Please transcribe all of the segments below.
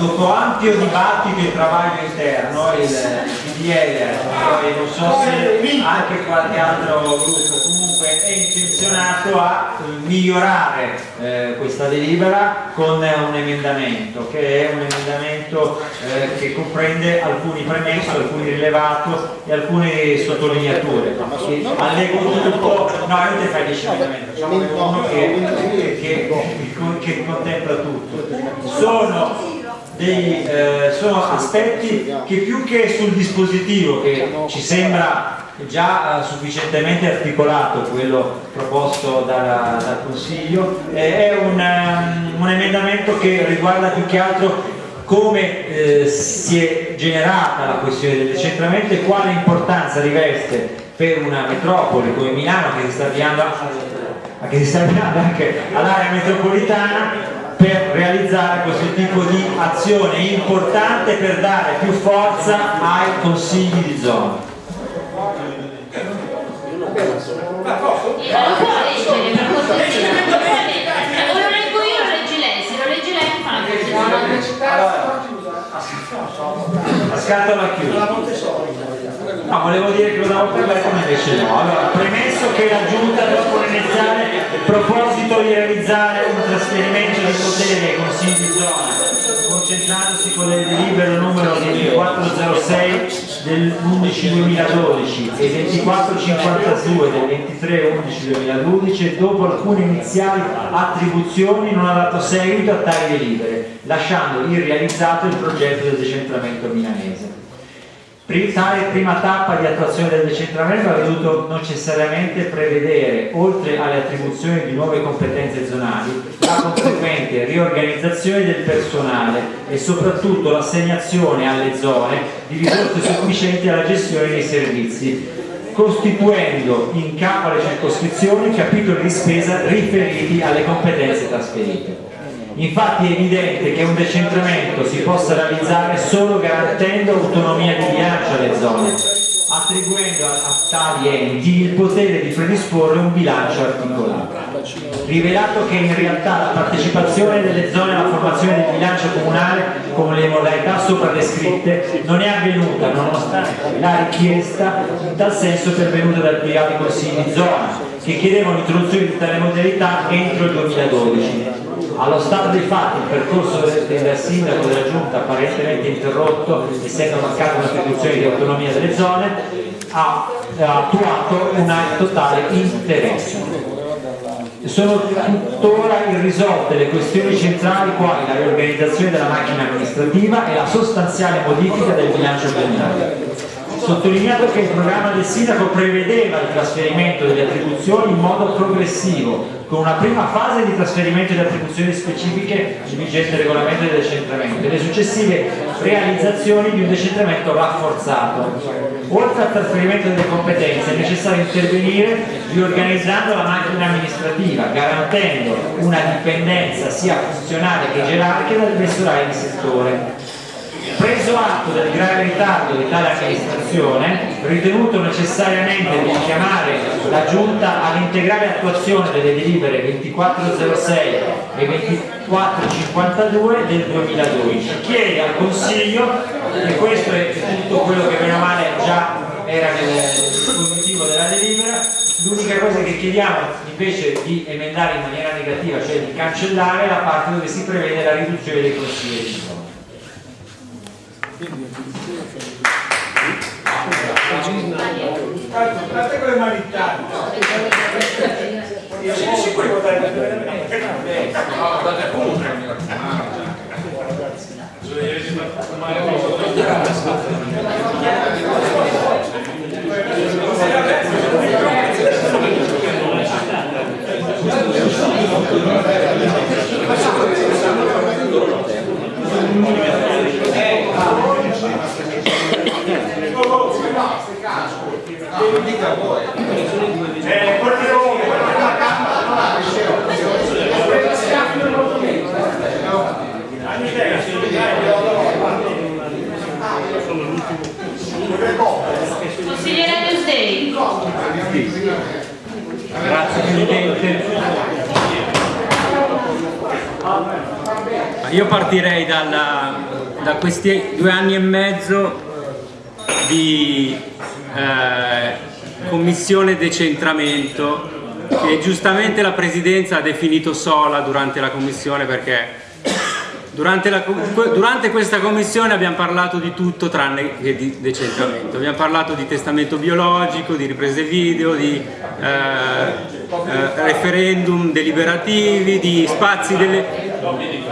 dopo ampio dibattito e travaglio interno, il PDL, poi non so se anche qualche altro gruppo, comunque è intenzionato a migliorare eh, questa delibera con un emendamento, che è un emendamento eh, che comprende alcuni premessi, alcuni rilevati e alcune sottolineature. Allego tutto, no, non ti fai 10 emendamenti, che, che, che, che contempla tutto. Sono dei, eh, sono aspetti che più che sul dispositivo che ci sembra già eh, sufficientemente articolato quello proposto dal, dal Consiglio eh, è un, um, un, emendamento che riguarda più che altro come eh, si è generata la questione del decentramento e quale importanza riveste per una metropoli come Milano che si sta avviando, che si sta avviando anche all'area metropolitana per realizzare questo tipo di azione importante per dare più forza ai consigli di zona. La scatola chiusa. No, volevo dire che lo davo per letto ma invece no. Allora, premesso che la Giunta dopo l'iniziale proposito di realizzare un trasferimento di potere ai consigli di zona, concentrandosi con il delibero numero 2406 del 11-2012 e 2452 del 23-11-2012 e dopo alcune iniziali attribuzioni non ha dato seguito a tali delibere, lasciando irrealizzato il progetto del decentramento milanese. Tale prima tappa di attuazione del decentramento ha dovuto necessariamente prevedere, oltre alle attribuzioni di nuove competenze zonali, la conseguente riorganizzazione del personale e soprattutto l'assegnazione alle zone di risorse sufficienti alla gestione dei servizi, costituendo in capo alle circoscrizioni capitoli di spesa riferiti alle competenze trasferite. Infatti è evidente che un decentramento si possa realizzare solo garantendo autonomia di bilancio alle zone, attribuendo a tali enti il potere di predisporre un bilancio articolato. Rivelato che in realtà la partecipazione delle zone alla formazione del bilancio comunale con le modalità sopra descritte non è avvenuta nonostante la richiesta in tal senso pervenuta dal privati consigli di zona che chiedevano l'introduzione di tale modalità entro il 2012 allo stato dei fatti il percorso del sindaco della giunta apparentemente interrotto, essendo mancata un'attribuzione di autonomia delle zone, ha attuato un totale interesse. Sono tuttora irrisolte le questioni centrali quali la riorganizzazione della macchina amministrativa e la sostanziale modifica del bilancio biennale sottolineato che il programma del sindaco prevedeva il trasferimento delle attribuzioni in modo progressivo, con una prima fase di trasferimento di attribuzioni specifiche di vigente regolamento del decentramento e le successive realizzazioni di un decentramento rafforzato. Oltre al trasferimento delle competenze è necessario intervenire riorganizzando la macchina amministrativa, garantendo una dipendenza sia funzionale che gerarchica dal personale di settore Preso atto del grave ritardo di tale amministrazione, ritenuto necessariamente di chiamare la Giunta all'integrale attuazione delle delibere 2406 e 2452 del 2012, chiede al Consiglio, e questo è tutto quello che meno male già era nel dispositivo della delibera, l'unica cosa che chiediamo invece di emendare in maniera negativa, cioè di cancellare la parte dove si prevede la riduzione dei consigli quindi Guardate con le mani Io sono sicuro di votare No, guardate pure. Devi dica Consigliere Tuesday. Grazie Presidente. io partirei dalla, da questi due anni e mezzo di eh, commissione decentramento che giustamente la Presidenza ha definito sola durante la commissione perché durante, la, durante, questa commissione abbiamo parlato di tutto tranne che di decentramento. Abbiamo parlato di testamento biologico, di riprese video, di eh, eh, referendum deliberativi, di spazi delle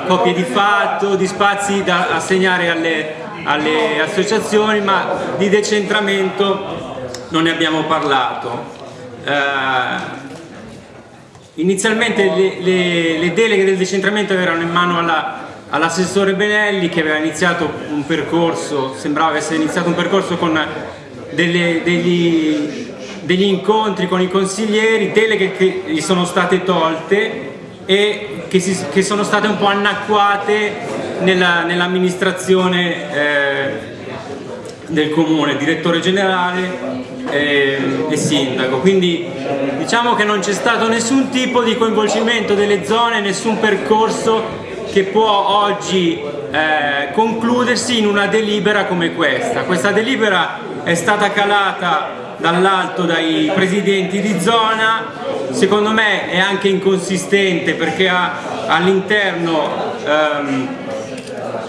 copie di fatto, di spazi da assegnare alle, alle associazioni, ma di decentramento non ne abbiamo parlato. Eh, inizialmente le, le, le, deleghe del decentramento erano in mano alla all'assessore Benelli che aveva iniziato un percorso, sembrava essere iniziato un percorso con delle, degli, degli, incontri con i consiglieri, deleghe che gli sono state tolte e che, si, che sono state un po' annacquate nell'amministrazione nell eh, del comune, direttore generale eh, e sindaco. Quindi diciamo che non c'è stato nessun tipo di coinvolgimento delle zone, nessun percorso che può oggi eh, concludersi in una delibera come questa. Questa delibera è stata calata dall'alto dai presidenti di zona, secondo me è anche inconsistente perché all'interno ehm,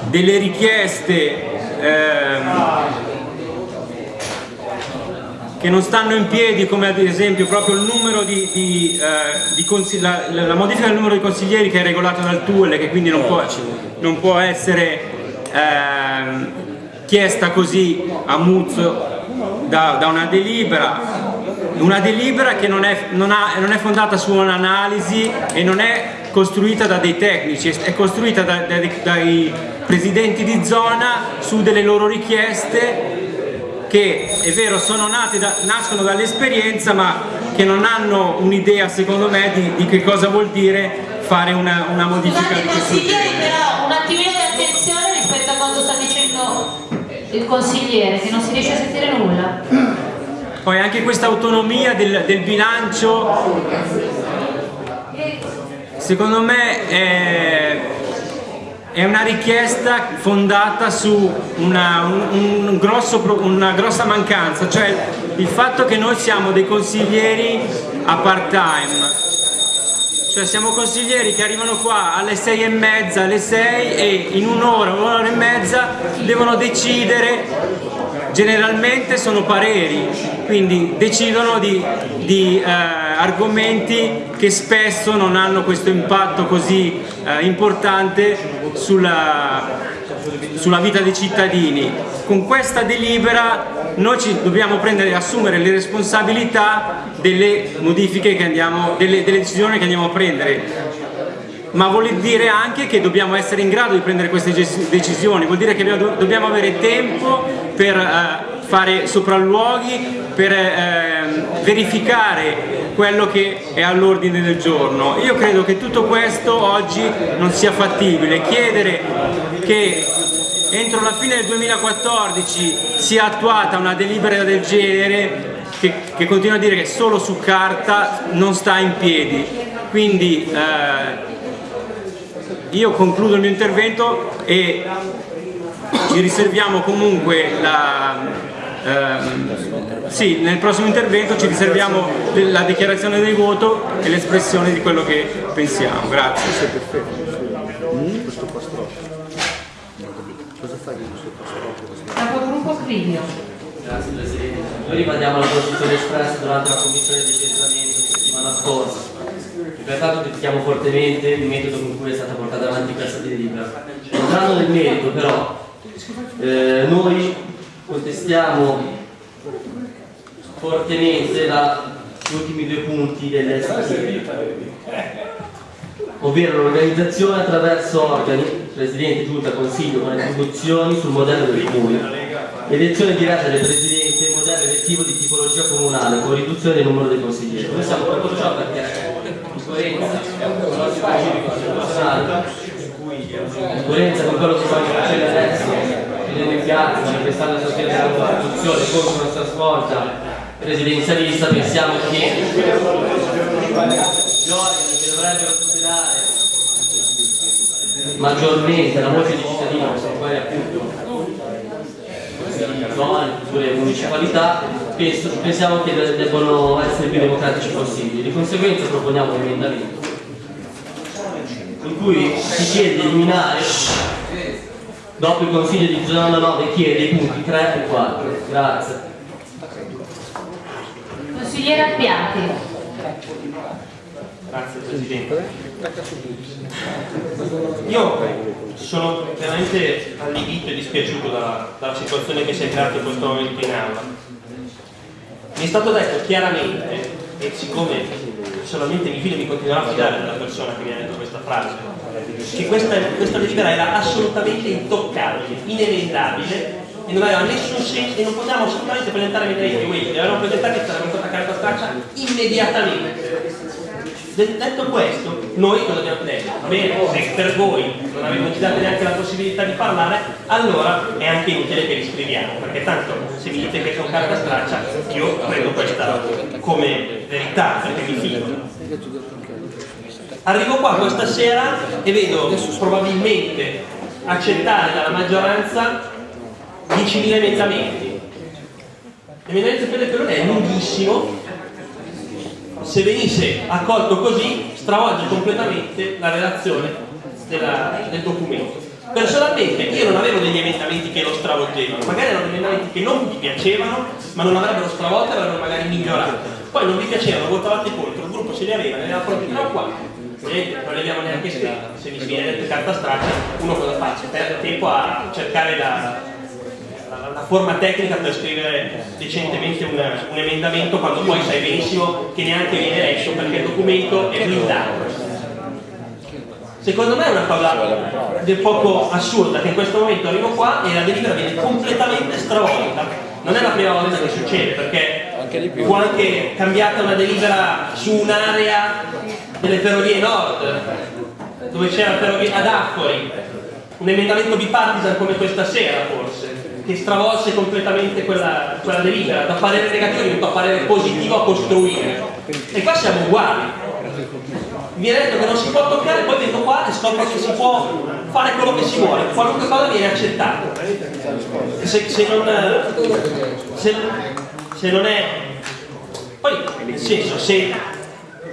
delle richieste ehm, che non stanno in piedi come ad esempio proprio il numero di, di, eh, di la, la, modifica del numero di consiglieri che è regolato dal TUL che quindi non può, non può essere eh, chiesta così a Muzzo da, da, una delibera. Una delibera che non è, non, ha, non è fondata su un'analisi e non è costruita da dei tecnici, è costruita da, da, dai presidenti di zona su delle loro richieste che è vero sono nati da, nascono dall'esperienza ma che non hanno un'idea secondo me di, di, che cosa vuol dire fare una, una modifica Scusate, di questo genere. però un attimino di attenzione rispetto a quanto sta dicendo il consigliere che non si riesce a sentire nulla poi anche questa autonomia del, del bilancio secondo me è è una richiesta fondata su una, un, un grosso, una grossa mancanza, cioè il fatto che noi siamo dei consiglieri a part time, cioè siamo consiglieri che arrivano qua alle sei e mezza, alle sei e in un'ora, un'ora e mezza devono decidere generalmente sono pareri, quindi decidono di, di eh, argomenti che spesso non hanno questo impatto così eh, importante sulla, sulla, vita dei cittadini. Con questa delibera noi ci dobbiamo prendere, assumere le responsabilità delle modifiche che andiamo, delle, delle decisioni che andiamo a prendere ma vuol dire anche che dobbiamo essere in grado di prendere queste decisioni, vuol dire che dobbiamo avere tempo per eh, fare sopralluoghi, per eh, verificare quello che è all'ordine del giorno. Io credo che tutto questo oggi non sia fattibile, chiedere che entro la fine del 2014 sia attuata una delibera del genere che, che continua a dire che solo su carta non sta in piedi. Quindi eh, io concludo il mio intervento e ci riserviamo comunque la, ehm, sì, nel prossimo intervento ci riserviamo la dichiarazione del voto e l'espressione di quello che pensiamo. Grazie. Pastro? Capogruppo Crivio. Grazie Presidente. Noi rimaniamo alla posizione espressa durante la commissione di centramento settimana scorsa Pertanto critichiamo fortemente il metodo con cui è stata portata avanti questa delibera. Entrando nel merito però, eh, noi contestiamo fortemente la, gli ultimi due punti dell'SPI, ovvero l'organizzazione attraverso organi, Presidente, Giunta, Consiglio con attribuzioni sul modello del comune, elezione diretta del Presidente, modello elettivo di tipologia comunale con riduzione del numero dei consiglieri. Noi siamo per ciò perché coerenza con la situazione costituzionale, in coerenza con quello che stiamo facendo adesso, in piazza, manifestando il sostegno della Costituzione contro nostra svolta presidenzialista, pensiamo che gli organi che dovrebbero tutelare maggiormente la voce dei cittadini, quali appunto zone, le municipalità, penso, pensiamo che debbano essere più democratici possibili. Di conseguenza proponiamo un emendamento in cui si chiede di eliminare dopo il consiglio di zona 9 chiede i punti 3 e 4. Grazie. Consigliere Appiati. Grazie Presidente. Io sono veramente allibito e dispiaciuto dalla, dalla situazione che si è creata in questo momento in aula. Mi è stato detto chiaramente, e siccome solamente mi fido di continuare a fidare della persona che mi ha detto questa frase, che questa, questa delibera era assolutamente intoccabile, inemendabile e non aveva nessun senso e non potevamo assolutamente presentare emendamenti questi, li avevamo presentati e sarebbe stata carta straccia immediatamente. Detto questo, noi cosa abbiamo detto? Bene, se per voi non avete dato neanche la possibilità di parlare, allora è anche inutile che li scriviamo, perché tanto se mi dite che sono carta straccia, io prendo questa come verità, perché mi fido. Arrivo qua questa sera e vedo probabilmente accettare dalla maggioranza 10.000 emendamenti. L'emendamento per il è lunghissimo, se venisse accolto così stravolge completamente la relazione della, del documento. Personalmente io non avevo degli emendamenti che lo stravolgevano, magari erano emendamenti che non vi piacevano, ma non avrebbero stravolto e avrebbero magari migliorato. Poi non vi piacevano, votavate contro, il gruppo se li aveva, ne aveva proprio 3 o 4. Vedete, non li abbiamo neanche scritti, se mi viene detto carta straccia, uno cosa fa? Perde tempo a cercare la, la forma tecnica per scrivere decentemente un, un, emendamento quando poi sai benissimo che neanche viene letto perché il documento è blindato. Secondo me è una cosa del poco assurda che in questo momento arrivo qua e la delibera viene completamente stravolta. Non è la prima volta che succede perché fu anche cambiata una delibera su un'area delle ferrovie nord dove c'era ferrovia ad Affori, un emendamento bipartisan come questa sera forse che stravolse completamente quella, quella delibera, da parere negativo diventò parere positivo a costruire. E qua siamo uguali. Mi viene detto che non si può toccare, poi vengo qua e scopro che si può fare quello che si vuole, qualunque cosa viene accettata. Se, se, non, se, se non è... Poi, nel senso, se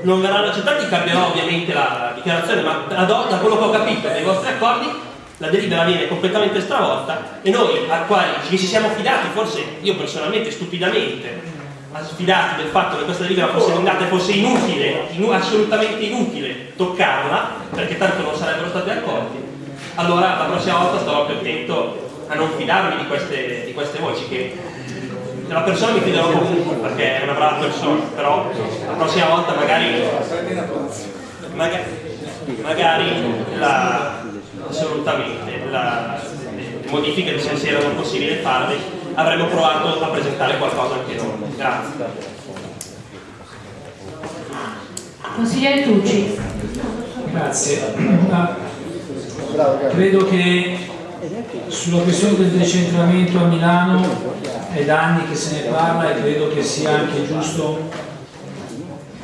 non verranno accettati cambierò ovviamente la dichiarazione, ma da quello che ho capito dei vostri accordi la delibera viene completamente stravolta e noi al quale ci siamo fidati, forse io personalmente stupidamente, sfidati del fatto che questa delibera fosse emendata e fosse inutile, inu assolutamente inutile toccarla, perché tanto non sarebbero stati accolti, allora la prossima volta starò più attento a non fidarmi di queste, di queste voci che della persona mi fiderò comunque perché è una brava persona, però la prossima volta magari magari, magari la, assolutamente. La, le modifiche se erano possibili farle avremmo provato a presentare qualcosa anche noi. Grazie. Consigliere Tucci. Grazie. Credo che sulla questione del decentramento a Milano è da anni che se ne parla e credo che sia anche giusto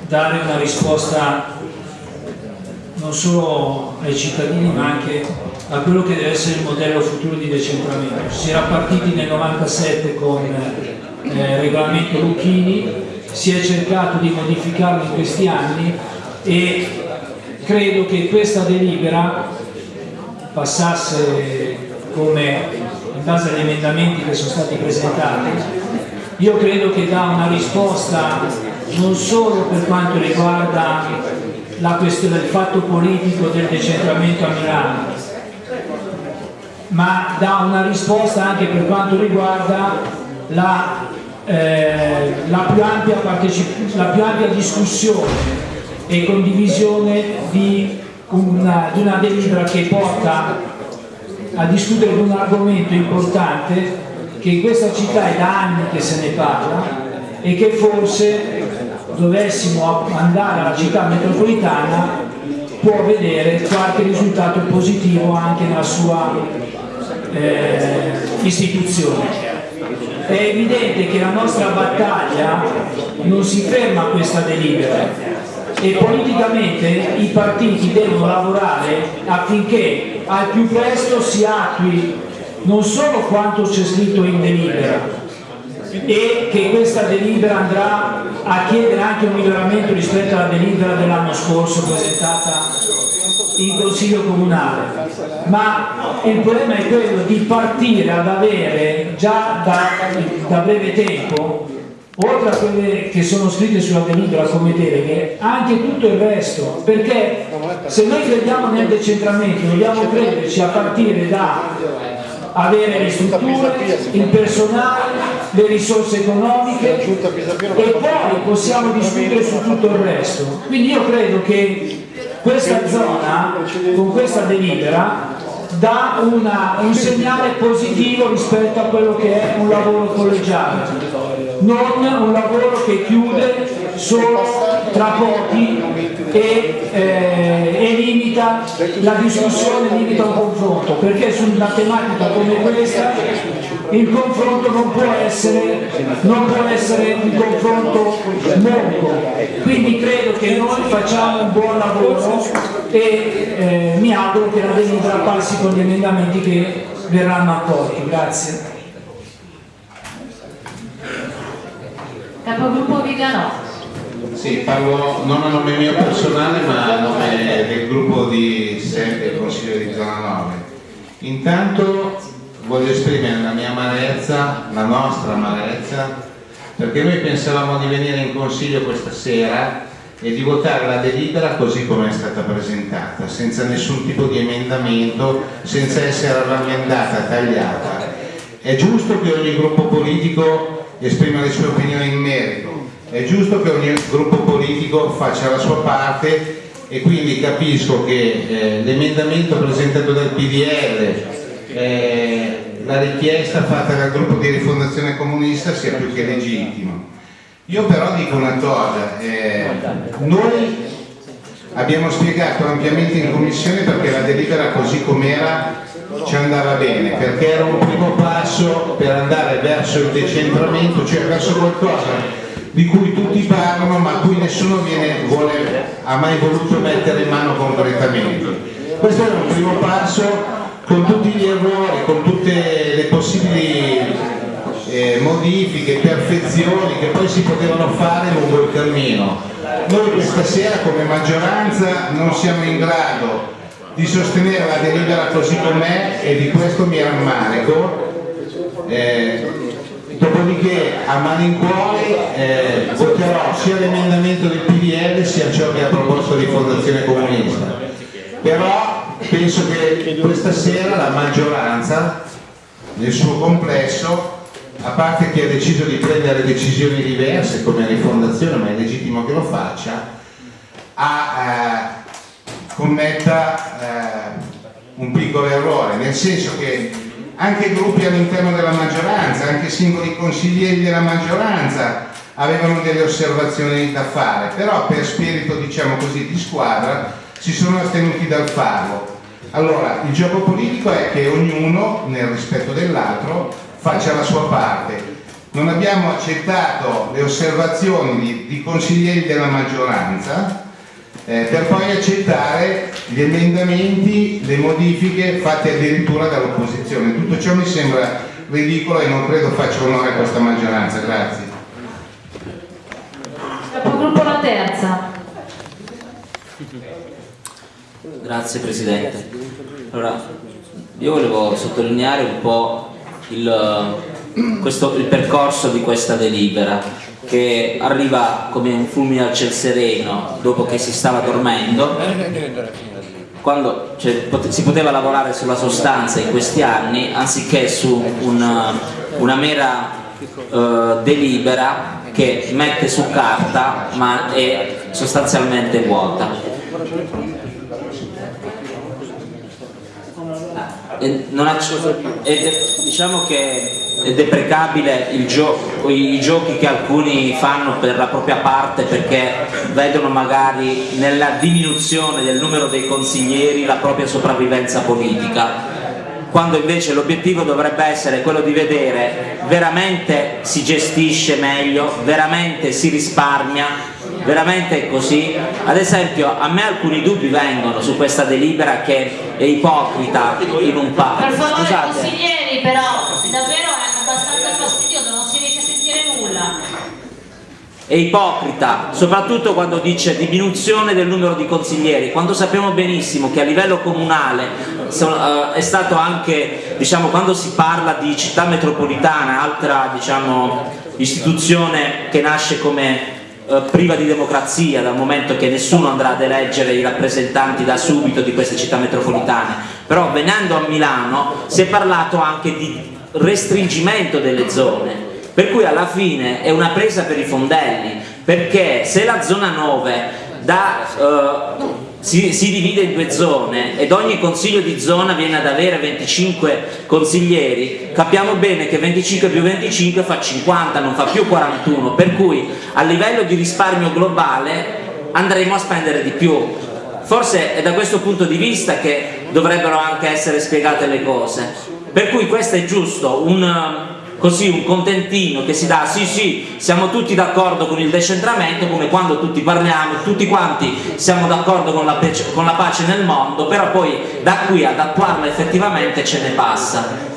dare una risposta non solo ai cittadini ma anche a quello che deve essere il modello futuro di decentramento. Si era partiti nel 97 con eh, il regolamento Lucchini, si è cercato di modificarlo in questi anni e credo che questa delibera passasse come in base agli emendamenti che sono stati presentati io credo che dà una risposta non solo per quanto riguarda la questione del fatto politico del decentramento a Milano, ma dà una risposta anche per quanto riguarda la, eh, la, più, ampia la più ampia discussione e condivisione di una, di una delibera che porta a discutere di un argomento importante che in questa città è da anni che se ne parla e che forse dovessimo andare alla città metropolitana può vedere qualche risultato positivo anche nella sua eh, istituzione. È evidente che la nostra battaglia non si ferma a questa delibera, e politicamente i partiti devono lavorare affinché al più presto si attui non solo quanto c'è scritto in delibera e che questa delibera andrà a chiedere anche un miglioramento rispetto alla delibera dell'anno scorso presentata in Consiglio Comunale, ma il problema è quello di partire ad avere già da, da breve tempo oltre a quelle che sono scritte sulla delibera come deleghe, anche tutto il resto, perché se noi crediamo nel decentramento dobbiamo crederci a partire da avere le strutture, il personale, le risorse economiche e poi possiamo discutere su tutto il resto. Quindi io credo che questa zona, con questa delibera, dà una, un segnale positivo rispetto a quello che è un lavoro collegiale, non un lavoro che chiude solo tra pochi e, eh, limita la discussione, limita un confronto, perché su una tematica come questa il confronto non può essere, non può essere un confronto monco, quindi credo che noi facciamo un buon lavoro e eh, mi auguro che la delibera passi con gli emendamenti che verranno accolti. Grazie. Capogruppo Vigano. Sì, parlo non a nome mio personale ma a nome del gruppo di SEP del Consiglio di Zona 9. Intanto voglio esprimere la mia amarezza, la nostra amarezza, perché noi pensavamo di venire in Consiglio questa sera e di votare la delibera così come è stata presentata, senza nessun tipo di emendamento, senza essere rammendata, tagliata. È giusto che ogni gruppo politico esprima le sue opinioni in merito, è giusto che ogni gruppo politico faccia la sua parte e quindi capisco che eh, l'emendamento presentato dal PDL, eh, la richiesta fatta dal gruppo di rifondazione comunista sia più che legittimo. Io però dico una cosa, eh, noi abbiamo spiegato ampiamente in commissione perché la delibera così com'era ci andava bene, perché era un primo passo per andare verso il decentramento, cioè verso qualcosa di cui tutti parlano ma cui nessuno viene, vuole, ha mai voluto mettere in mano concretamente. Questo era un primo passo con tutti gli errori, con tutte le possibili eh, modifiche, perfezioni che poi si potevano fare lungo il cammino. Noi questa sera come maggioranza non siamo in grado di sostenere la delibera così com'è e di questo mi rammarico. Eh, dopodiché a malincuore eh, voterò sia l'emendamento del PDL sia ciò che ha proposto di Fondazione Comunista. Però penso che questa sera la maggioranza nel suo complesso a parte chi ha deciso di prendere decisioni diverse come rifondazione, ma è legittimo che lo faccia, a, eh, commetta eh, un piccolo errore, nel senso che anche gruppi all'interno della maggioranza, anche singoli consiglieri della maggioranza avevano delle osservazioni da fare, però per spirito diciamo così di squadra si sono astenuti dal farlo. Allora, il gioco politico è che ognuno, nel rispetto dell'altro, faccia la sua parte. Non abbiamo accettato le osservazioni di, di consiglieri della maggioranza eh, per poi accettare gli emendamenti, le modifiche fatte addirittura dall'opposizione. Tutto ciò mi sembra ridicolo e non credo faccia onore a questa maggioranza. Grazie. Capogruppo La Terza. Grazie Presidente. Allora, io volevo sottolineare un po' il, questo, il percorso di questa delibera che arriva come un fulmine al ciel sereno dopo che si stava dormendo. Quando cioè, si poteva lavorare sulla sostanza in questi anni anziché su una, una mera uh, delibera che mette su carta ma è sostanzialmente vuota. Ed diciamo che è deprecabile gio i giochi che alcuni fanno per la propria parte perché vedono magari nella diminuzione del numero dei consiglieri la propria sopravvivenza politica quando invece l'obiettivo dovrebbe essere quello di vedere veramente si gestisce meglio, veramente si risparmia veramente è così? Ad esempio a me alcuni dubbi vengono su questa delibera che è ipocrita in un Per parco. favore Scusate. consiglieri, però davvero è abbastanza fastidioso, non si riesce a sentire nulla. È ipocrita, soprattutto quando dice diminuzione del numero di consiglieri, quando sappiamo benissimo che a livello comunale eh, è stato anche, diciamo, quando si parla di città metropolitana, altra diciamo, istituzione che nasce come eh, priva di democrazia dal momento che nessuno andrà ad eleggere i rappresentanti da subito di queste città metropolitane, però venendo a Milano si è parlato anche di restringimento delle zone per cui alla fine è una presa per i fondelli perché se la zona 9 da, eh, si, si divide in due zone ed ogni consiglio di zona viene ad avere 25 consiglieri capiamo bene che 25 più 25 fa 50 non fa più 41 per cui a livello di risparmio globale andremo a spendere di più. Forse è da questo punto di vista che dovrebbero anche essere spiegate le cose. Per cui questo è giusto un, così un contentino che si dà sì sì siamo tutti d'accordo con il decentramento come quando tutti parliamo tutti quanti siamo d'accordo con, con la pace nel mondo però poi da qui ad attuarla effettivamente ce ne passa.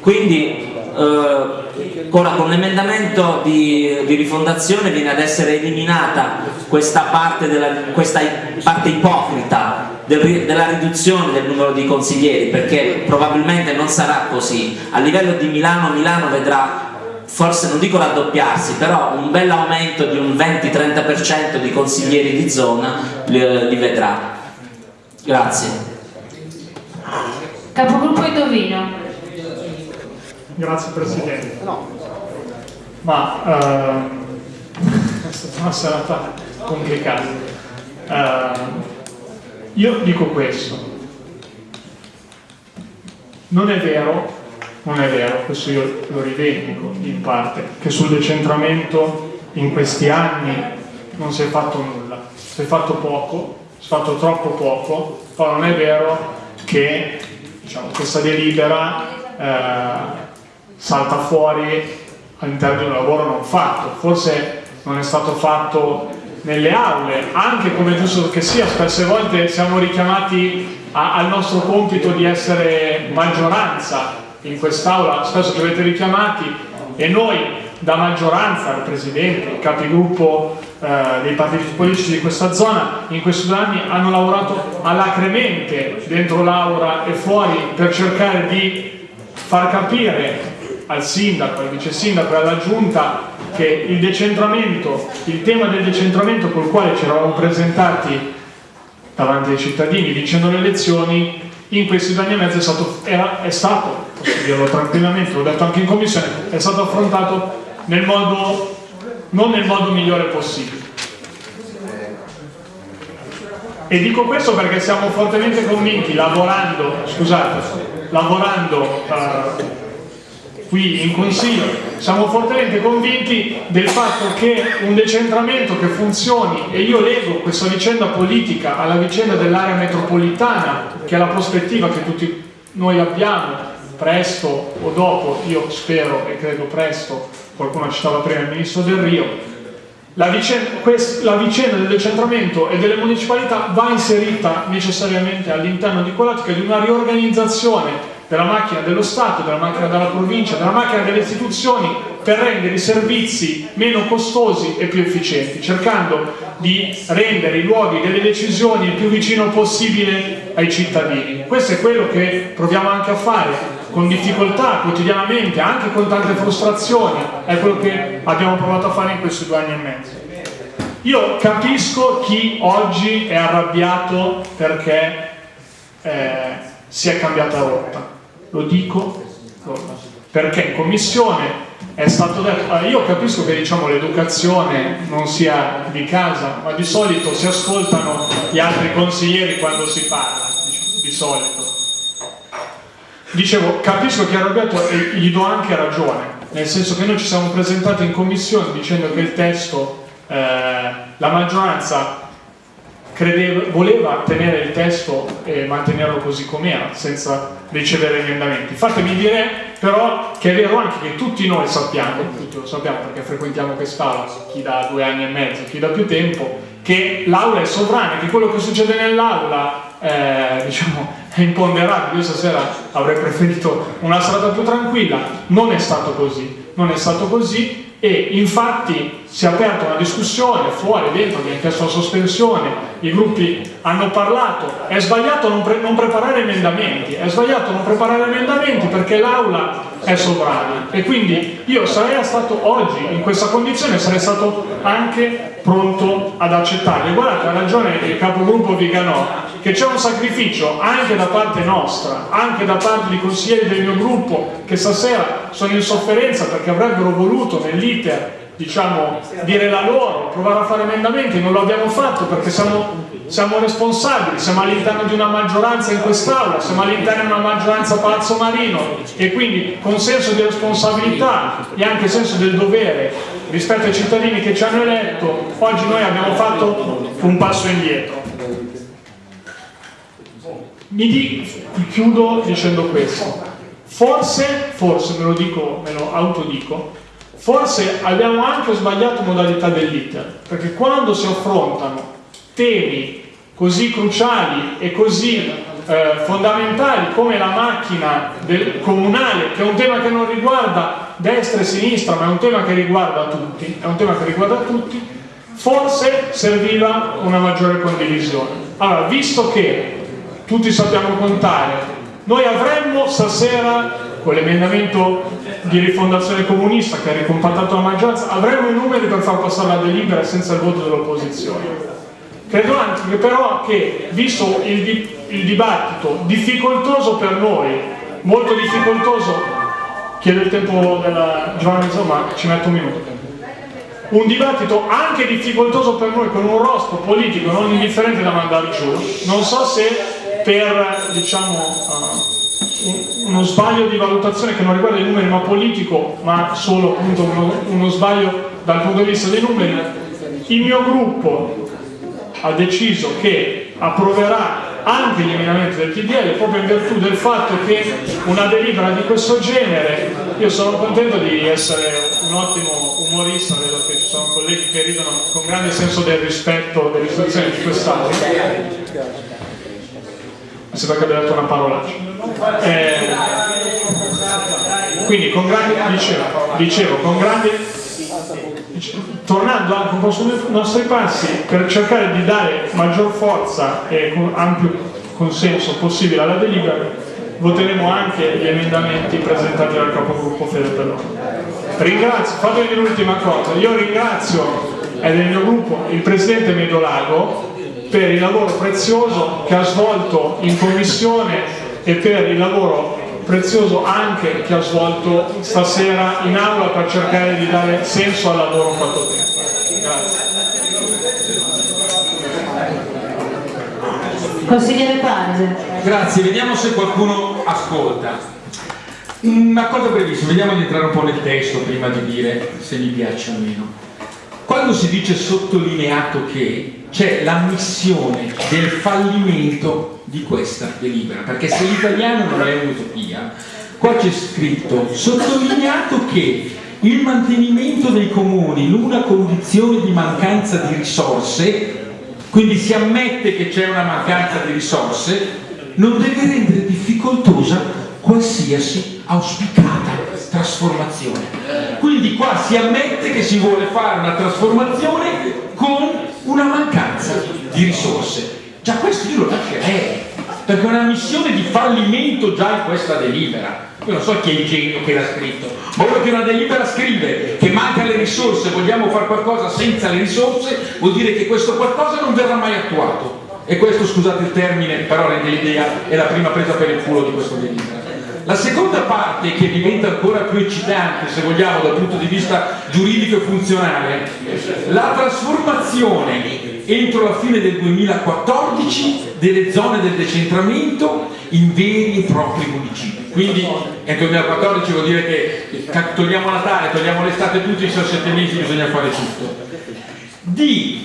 Quindi eh, ora con l'emendamento di, di rifondazione viene ad essere eliminata questa parte, della, questa parte ipocrita del della riduzione del numero di consiglieri perché probabilmente non sarà così a livello di Milano Milano vedrà forse non dico raddoppiarsi però un bel aumento di un 20-30% di consiglieri di zona li, li vedrà grazie Capogruppo Indovino. Grazie Presidente. Ma ehm, è stata una serata complicata. Ehm, io dico questo. Non è vero, non è vero, questo io lo rivendico in parte, che sul decentramento in questi anni non si è fatto nulla. Si è fatto poco, si è fatto troppo poco, però non è vero che diciamo, questa delibera eh, salta fuori all'interno di un lavoro non fatto. Forse non è stato fatto nelle aule, anche come giusto che sia, spesse volte siamo richiamati a- al nostro compito di essere maggioranza in quest'aula, spesso ci avete richiamati e noi da maggioranza, il Presidente, il capigruppo eh, dei partiti politici di questa zona, in questi due anni hanno lavorato alacremente dentro l'aula e fuori per cercare di far capire al sindaco, al vice sindaco e alla giunta che il decentramento, il tema del decentramento col quale ci eravamo presentati davanti ai cittadini vincendo le elezioni in questi due anni e mezzo è stato, era- è stato, posso dirlo tranquillamente, l'ho detto anche in commissione, è stato affrontato nel modo, non nel modo migliore possibile. E dico questo perché siamo fortemente convinti, lavorando, scusate, lavorando eh, qui in Consiglio, siamo fortemente convinti del fatto che un decentramento che funzioni, e io leggo questa vicenda politica alla vicenda dell'area metropolitana, che è la prospettiva che tutti noi abbiamo, presto o dopo, io spero e credo presto, qualcuno citava prima il Ministro Del Rio, la vicenda, la vicenda del decentramento e delle municipalità va inserita necessariamente all'interno di quell'ottica di una riorganizzazione della macchina dello Stato, della macchina della provincia, della macchina delle istituzioni per rendere i servizi meno costosi e più efficienti, cercando di rendere i luoghi delle decisioni il più vicino possibile ai cittadini. Questo è quello che proviamo anche a fare con difficoltà quotidianamente, anche con tante frustrazioni, è quello che abbiamo provato a fare in questi due anni e mezzo. Io capisco chi oggi è arrabbiato perché eh, si è cambiata rotta, lo dico perché in commissione è stato detto, io capisco che diciamo, l'educazione non sia di casa, ma di solito si ascoltano gli altri consiglieri quando si parla, diciamo, di solito. Dicevo, capisco che arrabbiato e gli do anche ragione, nel senso che noi ci siamo presentati in commissione dicendo che il testo, eh, la maggioranza credeva, voleva tenere il testo e mantenerlo così com'era, senza ricevere emendamenti. Fatemi dire però che è vero anche che tutti noi sappiamo, tutti lo sappiamo perché frequentiamo quest'aula, chi da due anni e mezzo, chi da più tempo, che l'aula è sovrana, che quello che succede nell'aula eh, diciamo, è imponderabile. Io stasera avrei preferito una strada più tranquilla, non è stato così, non è stato così e infatti si è aperta una discussione fuori, dentro, ha chiesto la sospensione, i gruppi hanno parlato, è sbagliato non, pre non, preparare emendamenti, è sbagliato non preparare emendamenti perché l'aula è sovrana. E quindi io sarei stato oggi in questa condizione sarei stato anche pronto ad accettare. Guardate, ha ragione il capogruppo Viganò che c'è un sacrificio anche da parte nostra, anche da parte di consiglieri del mio gruppo che stasera sono in sofferenza perché avrebbero voluto nell'iter diciamo, dire la loro, provare a fare emendamenti, non lo abbiamo fatto perché siamo, siamo responsabili, siamo all'interno di una maggioranza in quest'Aula, siamo all'interno di una maggioranza Palazzo Marino e quindi con senso di responsabilità e anche senso del dovere rispetto ai cittadini che ci hanno eletto, oggi noi abbiamo fatto un passo indietro. Mi di, chiudo dicendo questo, forse, forse me lo dico, me lo autodico, forse abbiamo anche sbagliato modalità dell'iter, perché quando si affrontano temi così cruciali e così eh, fondamentali come la macchina del comunale, che è un tema che non riguarda destra e sinistra, ma è un tema che riguarda tutti, tema che riguarda tutti, forse serviva una maggiore condivisione. Allora, visto che tutti sappiamo contare. Noi avremmo stasera, con l'emendamento di rifondazione comunista che ha ricompattato la maggioranza, avremmo i numeri per far passare la delibera senza il voto dell'opposizione. Credo anche che però che, visto il, il dibattito difficoltoso per noi, molto difficoltoso, chiedo il tempo della Giovanna insomma ci metto un minuto, un dibattito anche difficoltoso per noi con un rostro politico non indifferente da mandare giù, non so se per diciamo, uh, uno sbaglio di valutazione che non riguarda i numeri ma politico, ma solo appunto uno, uno sbaglio dal punto di vista dei numeri, il mio gruppo ha deciso che approverà anche gli emendamenti del TDL proprio in virtù del fatto che una delibera di questo genere, io sono contento di essere un ottimo umorista, vedo che ci sono colleghi che ridono con grande senso del rispetto delle istituzioni di quest'Aula mi sembra che abbia detto una parolaccia. Eh, quindi con grande, dicevo, dicevo con grande, tornando anche un po' sui nostri passi per cercare di dare maggior forza e ampio consenso possibile alla delibera, voteremo anche gli emendamenti presentati dal capogruppo Fede Pellone. Ringrazio, fatemi l'ultima cosa, io ringrazio è del mio gruppo il Presidente Medolago per il lavoro prezioso che ha svolto in commissione e per il lavoro prezioso anche che ha svolto stasera in aula per cercare di dare senso al lavoro fatto tempo. Grazie. Consigliere Panese. Grazie, vediamo se qualcuno ascolta. Una cosa brevissima, vediamo di entrare un po' nel testo prima di dire se mi piace o meno. Quando si dice sottolineato che c'è l'ammissione del fallimento di questa delibera, perché se l'italiano non è un'utopia, qua c'è scritto sottolineato che il mantenimento dei comuni in una condizione di mancanza di risorse, quindi si ammette che c'è una mancanza di risorse, non deve rendere difficoltosa qualsiasi auspicata trasformazione. Quindi qua si ammette che si vuole fare una trasformazione con una mancanza di risorse. Già questo io lo lascerei, perché è una missione di fallimento già in questa delibera. Io non so chi è il genio che l'ha scritto, ma ora che una delibera scrive che manca le risorse, vogliamo fare qualcosa senza le risorse, vuol dire che questo qualcosa non verrà mai attuato. E questo, scusate il termine, però rende l'idea, è la prima presa per il culo di questo delibera. La seconda parte che diventa ancora più eccitante, se vogliamo, dal punto di vista giuridico e funzionale, la trasformazione entro la fine del 2014 delle zone del decentramento in veri e propri municipi. Quindi entro il 2014 vuol dire che togliamo Natale, togliamo l'estate tutti, sono sette mesi, bisogna fare tutto. Di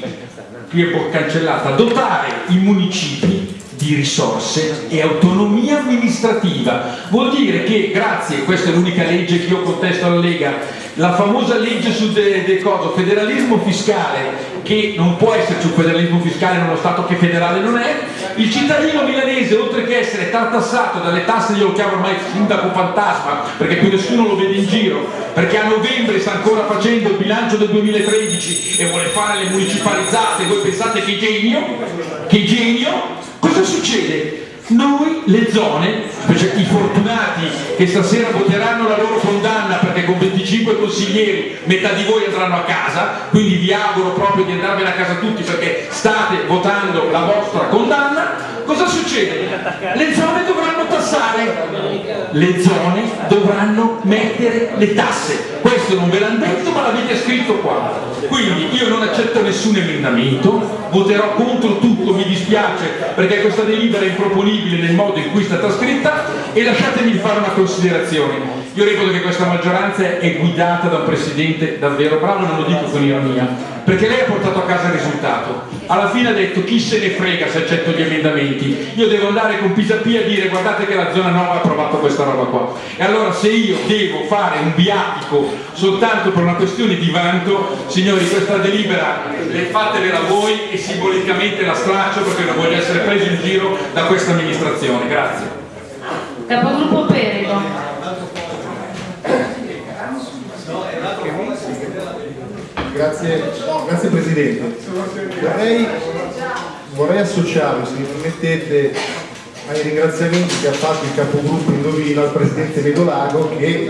qui è cancellata, dotare i municipi di risorse e autonomia amministrativa. Vuol dire che grazie, questa è l'unica legge che io contesto alla Lega, la famosa legge sul de, de coso, federalismo fiscale, che non può esserci un federalismo fiscale in uno Stato che federale non è, il cittadino milanese, oltre che essere tartassato dalle tasse, io lo chiamo ormai sindaco fantasma, perché più nessuno lo vede in giro, perché a novembre sta ancora facendo il bilancio del 2013 e vuole fare le municipalizzate, voi pensate che genio? Che genio? Cosa succede? Noi le zone, cioè i fortunati che stasera voteranno la loro condanna perché con 25 consiglieri metà di voi andranno a casa, quindi vi auguro proprio di andarvene a casa tutti perché state votando la vostra condanna, cosa succede? Le zone dovranno tassare, le zone dovranno mettere le tasse, questo non ve l'hanno detto ma l'avete scritto qua, quindi io non accetto nessun emendamento, voterò contro tutto, mi dispiace perché questa delibera è improponibile nel modo in cui è stata scritta e lasciatemi fare una considerazione. Io reputo che questa maggioranza è guidata da un presidente davvero bravo, non lo dico con ironia, perché lei ha portato a casa il risultato. Alla fine ha detto chi se ne frega se accetto gli emendamenti, io devo andare con Pisapia a dire guardate che la zona 9 ha approvato questa roba qua. E allora se io devo fare un viatico soltanto per una questione di vanto, signori questa delibera fatevela voi e simbolicamente la straccio perché non voglio essere preso in giro da questa amministrazione. Grazie. Capogruppo Perico. Grazie, grazie Presidente. Vorrei, vorrei associarmi, se mi permettete, ai ringraziamenti che ha fatto il capogruppo Indovino al Presidente Medolago che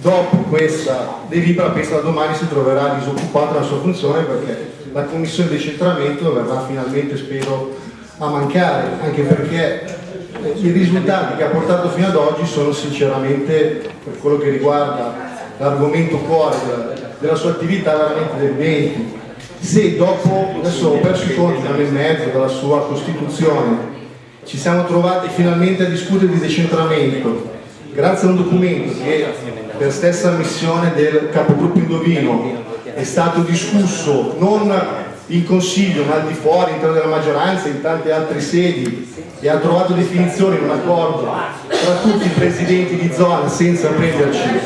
dopo questa delibera da domani si troverà disoccupato dalla sua funzione perché la commissione di decentramento verrà finalmente, spero, a mancare, anche perché eh, i risultati che ha portato fino ad oggi sono sinceramente, per quello che riguarda l'argomento cuore della, sua attività, veramente del 20. Se dopo, adesso ho perso i conti, un anno e mezzo dalla sua costituzione, ci siamo trovati finalmente a discutere di decentramento, grazie a un documento che per stessa ammissione del capogruppo Indovino è stato discusso non in consiglio ma al di fuori, all'interno della maggioranza, in tante altre sedi e ha trovato definizione in un accordo tra tutti i presidenti di zona senza prenderci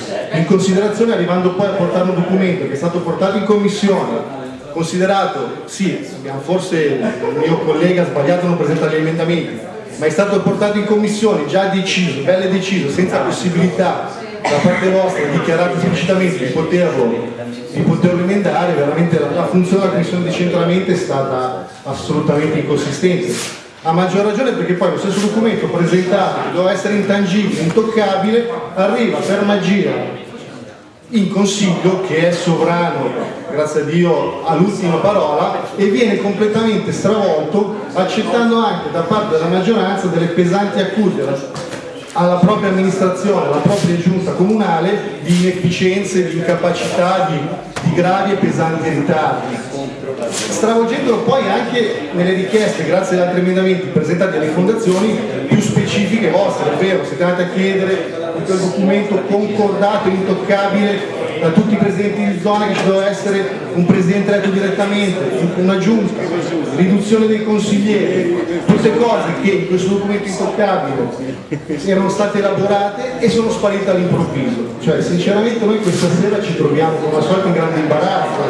in considerazione arrivando poi a portare un documento che è stato portato in commissione considerato, sì, forse il mio collega ha sbagliato a non presentare gli emendamenti ma è stato portato in commissione, già deciso, belle deciso, senza possibilità da parte vostra dichiarato esplicitamente di poterlo, di poterlo emendare, veramente la, la funzione della commissione di centramento è stata assolutamente inconsistente. A maggior ragione perché poi lo stesso documento presentato, che doveva essere intangibile, intoccabile, arriva per magia in consiglio che è sovrano, grazie a Dio, all'ultima parola e viene completamente stravolto accettando anche da parte della maggioranza delle pesanti accuse alla propria amministrazione, alla propria giunta comunale di inefficienze, di incapacità, di, di gravi e pesanti ritardi. Stravolgendolo poi anche nelle richieste, grazie ad altri emendamenti presentati alle fondazioni, più specifiche vostre, è vero, siete andati a chiedere quel documento concordato, intoccabile da tutti i presidenti di zona che ci doveva essere un presidente eletto direttamente, una giunta, riduzione dei consiglieri, tutte cose che in questo documento intoccabile erano state elaborate e sono sparite all'improvviso. Cioè sinceramente noi questa sera ci troviamo come al solito in grande imbarazzo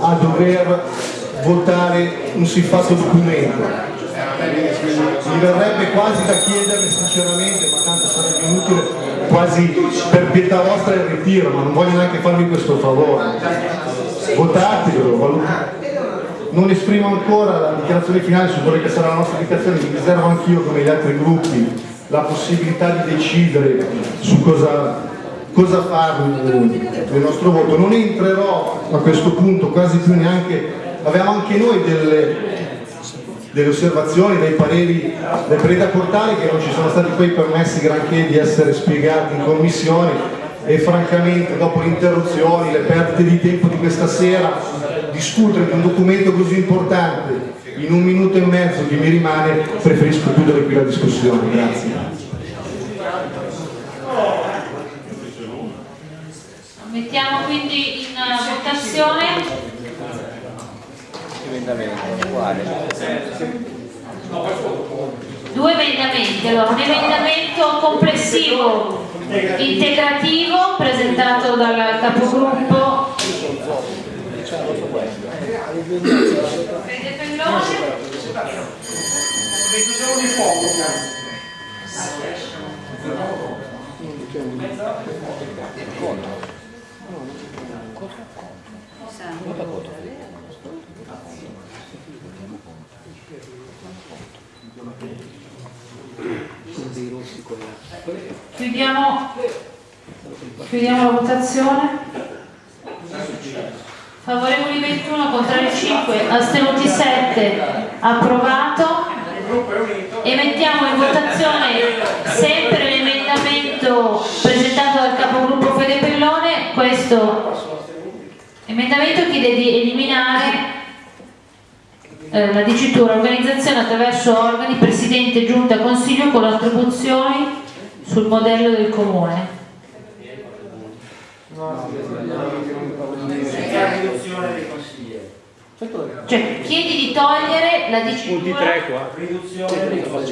a dover votare un siffatto documento. Mi verrebbe quasi da chiedere sinceramente, ma tanto sarebbe inutile, quasi per pietà vostra il ritiro, ma non voglio neanche farvi questo favore. Votatelo, non esprimo ancora la dichiarazione finale su quello che sarà la nostra indicazione, mi riservo anch'io come gli altri gruppi la possibilità di decidere su cosa, cosa fare del nostro voto. Non entrerò a questo punto quasi più neanche, avevamo anche noi delle delle osservazioni, dei pareri, dei pareri da portare che non ci sono stati poi permessi granché di essere spiegati in commissione e francamente dopo le interruzioni, le perdite di tempo di questa sera, discutere di un documento così importante in un minuto e mezzo che mi rimane, preferisco chiudere qui la discussione. Grazie. Mettiamo quindi in votazione Due emendamenti, allora un emendamento complessivo integrativo presentato dal capogruppo. Fede Pellone Chiudiamo, chiudiamo la votazione. Favorevoli 21, contrari 5, astenuti 7, approvato. E mettiamo in votazione sempre l'emendamento presentato dal capogruppo Fede Pellone. Questo emendamento chiede di eliminare eh, la dicitura organizzazione attraverso organi, presidente, giunta, consiglio con attribuzioni sul modello del comune. Cioè, chiedi di togliere la dicitura. Punti 3 qua.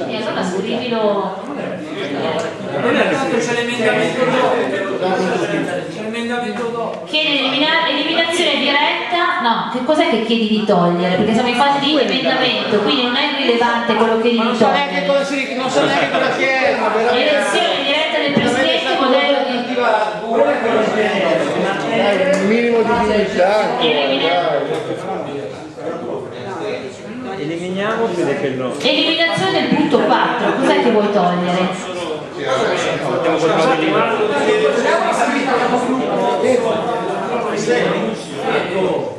E allora scrivilo. C'è l'emendamento dopo. C'è l'emendamento dopo. Chiedi elimina- eliminazione diretta. No, che cos'è che chiedi di togliere? Perché siamo in fase di emendamento, quindi non è rilevante quello che chiedi di Non so neanche togliere. cosa si non so neanche cosa veramente. Elezione diretta del presidente, modello di. Un minimo di dignità. Eliminiamo Fede Pellone. Eliminazione del punto 4, cos'è che vuoi togliere? Di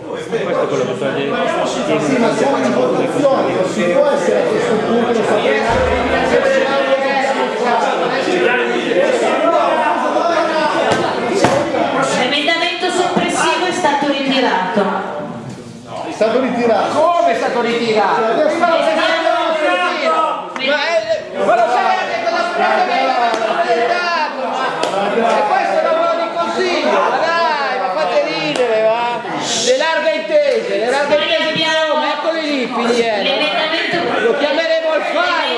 Questo è quello che toglie. Sì, ma siamo in votazione, non si può essere a questo punto L'emendamento soppressivo è stato ritirato. È stato ritirato. Come è stato ritirato? Cioè, adesso- Ma lo sai Ma lo sai anche cosa ha presentato? Ma e questo è il lavoro di consiglio, ma dai, ma fate ridere, va? Le larghe intese, le larghe intese di Roma, eccoli lì. L'emendamento Lo chiameremo il faro,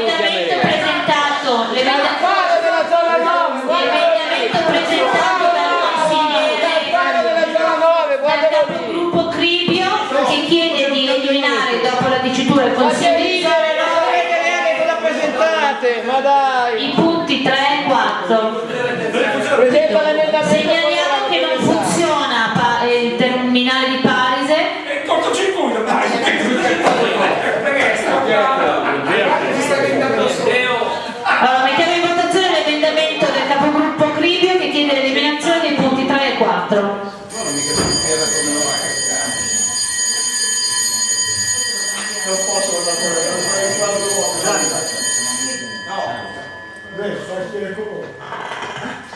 3 e 4.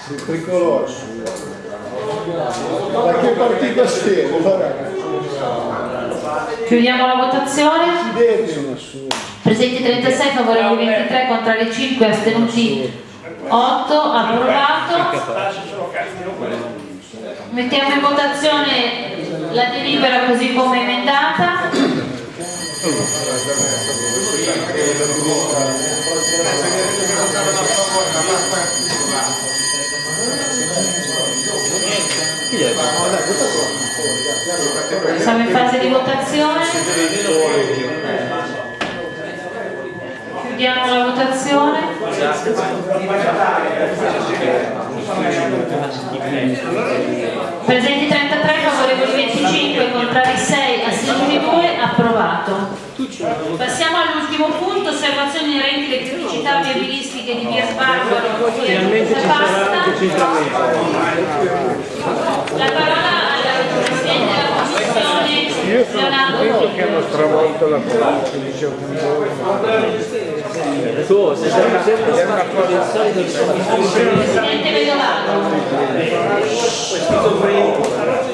Il tricolore. Da che partito siete? Vabbè. Chiudiamo la votazione. Presenti 36, favorevoli 23, contrari 5, astenuti 8, approvato. Mettiamo in votazione la delibera così come emendata. Siamo in fase di votazione. Chiudiamo la votazione. Presenti 33, favorevoli 25, contrari 6, astenuti 2, approvato. Passiamo all'ultimo punto, osservazioni inerenti alle criticità viabilistiche di via ci sarà Pasta. La parola al Presidente della Commissione, Leonardo. che hanno stravolto la commissione Tu sei sempre sempre stato il solito Presidente Vedolato.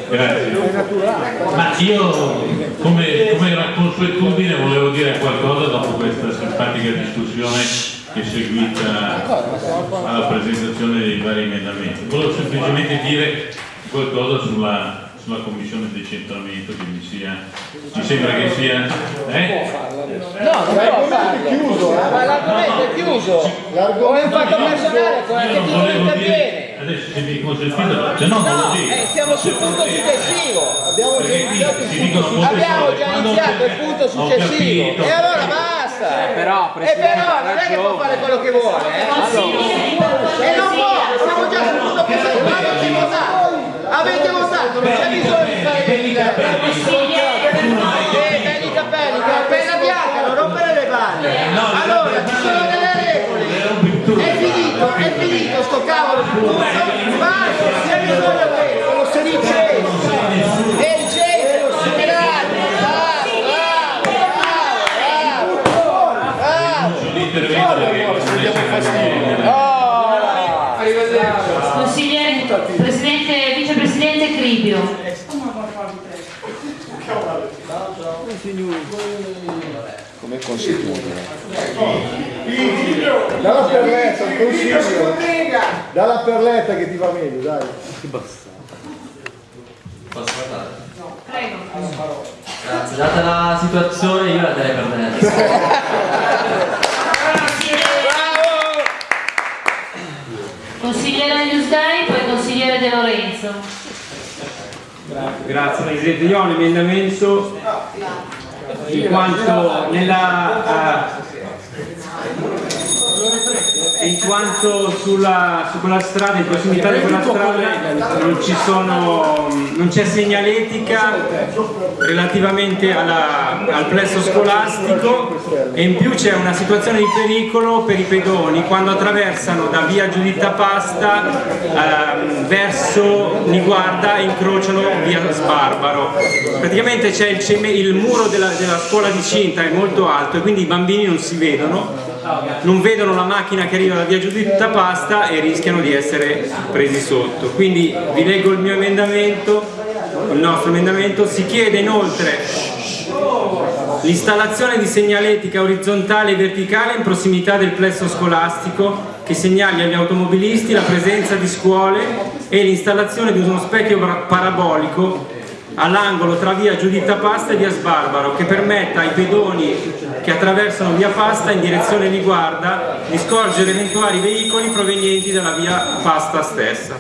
Grazie. Ma io, come, come era consuetudine, volevo dire qualcosa dopo questa simpatica discussione che è seguita alla presentazione dei vari emendamenti. Volevo semplicemente dire qualcosa sulla, sulla commissione decentramento che mi sia mi sembra che sia eh? No, non può farlo. chiuso, eh. Ma l'argomento è chiuso. È un fatto personale, con io che non interviene? adesso se mi consentite se no non lo dico Eh, siamo sul punto successivo. Abbiamo già iniziato il si punto Abbiamo già iniziato il punto successivo. E allora basta. Eh, però, E però non è che può fare quello che vuole. eh. E non può, siamo già sul punto siamo. Ma avete votato. Avete votato, non c'è bisogno di fare Eh, belli capelli, penna bianca, non rompere le balle. Allora, ci sono delle regole. È finito, è finito sto cavolo di punto. Basta, c'è bisogno di questo, lo si dice. E il gesto, grande, bravo, bravo, bravo, bravo. l'intervento perché Consigliere, Presidente, Vicepresidente Cribio. Come consuetudine. Dalla perletta, un consiglio. Dalla perletta che ti va meglio, dai. Posso parlare? Prego. Grazie, data la situazione io la darei per me. Consigliere Newsday, poi consigliere De Lorenzo. Grazie Presidente, io ho un emendamento in quanto nella eh, in quanto sulla, su quella strada, in prossimità di quella strada non c'è segnaletica relativamente alla- al plesso scolastico. E in più c'è una situazione di pericolo per i pedoni. Quando attraversano da via Giuditta Pasta ehm, verso Niguarda e incrociano via Sbarbaro. Praticamente c'è il, il muro della, della scuola di Cinta è molto alto e quindi i bambini non si vedono non vedono la macchina che arriva da via Giuditta Pasta e rischiano di essere presi sotto. Quindi vi leggo il mio emendamento, il nostro emendamento, si chiede inoltre l'installazione di segnaletica orizzontale e verticale in prossimità del plesso scolastico che segnali agli automobilisti la presenza di scuole e l'installazione di uno specchio para- parabolico all'angolo tra via Giuditta Pasta e via Sbarbaro che permetta ai pedoni che attraversano via Pasta in direzione Liguarda di scorgere eventuali veicoli provenienti dalla via Pasta stessa.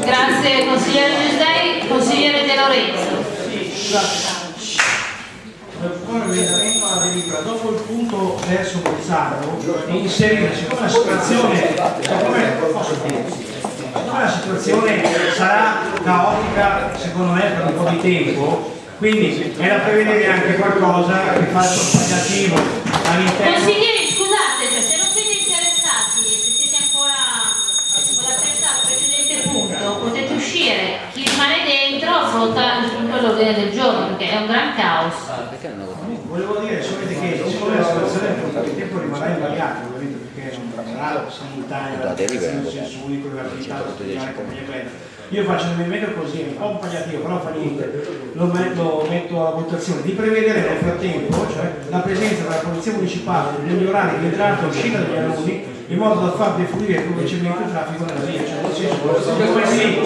Grazie consigliere Newsday, consigliere De Lorenzo. Dopo il punto verso Bolzano inserire, siccome la situazione, la situazione sarà caotica secondo me per un po' di tempo, quindi è da prevedere anche qualcosa che faccia un tagliativo all'interno. Consiglieri, scusate, cioè, se non siete interessati e se siete ancora con la testa al precedente punto, potete uscire. Chi rimane dentro affronta il punto all'ordine del giorno, perché è un gran caos. Volevo dire solamente che siccome la situazione per un po' di tempo rimarrà invariata, sarà simultanea la senso senso unico l'attività compagnia bella. Io faccio un emendamento così, un po' impegnativo, però fa niente, lo metto, metto alla votazione, di prevedere nel frattempo cioè, la presenza della polizia municipale negli orari di entrata e uscita degli alunni in modo da far defluire più velocemente il traffico nella via, cioè nel senso, come sì.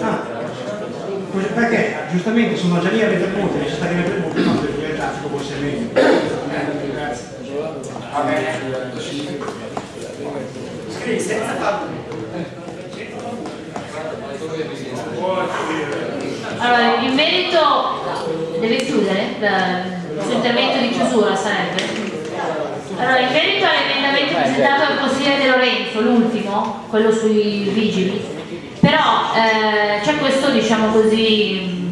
Ah, perché giustamente sono già lì a mettere punti, mettere punti, non perché il traffico può essere meglio. Va bene. Allora, in merito, deve chiudere il suo intervento di chiusura sarebbe? Allora, in merito all'emendamento presentato dal consigliere De Lorenzo, l'ultimo, quello sui vigili, però eh, c'è questo, diciamo così,